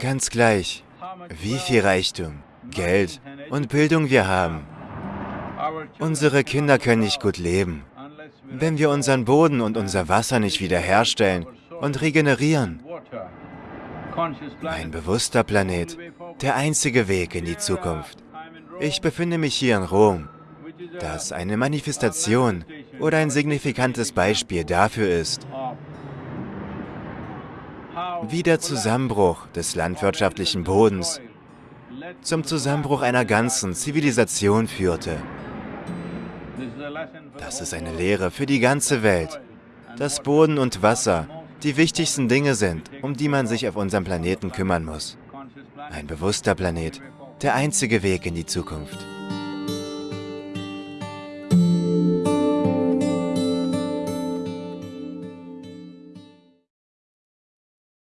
Ganz gleich, wie viel Reichtum, Geld und Bildung wir haben. Unsere Kinder können nicht gut leben, wenn wir unseren Boden und unser Wasser nicht wiederherstellen und regenerieren. Ein bewusster Planet, der einzige Weg in die Zukunft. Ich befinde mich hier in Rom, das eine Manifestation oder ein signifikantes Beispiel dafür ist, wie der Zusammenbruch des landwirtschaftlichen Bodens zum Zusammenbruch einer ganzen Zivilisation führte. Das ist eine Lehre für die ganze Welt, dass Boden und Wasser die wichtigsten Dinge sind, um die man sich auf unserem Planeten kümmern muss. Ein bewusster Planet, der einzige Weg in die Zukunft.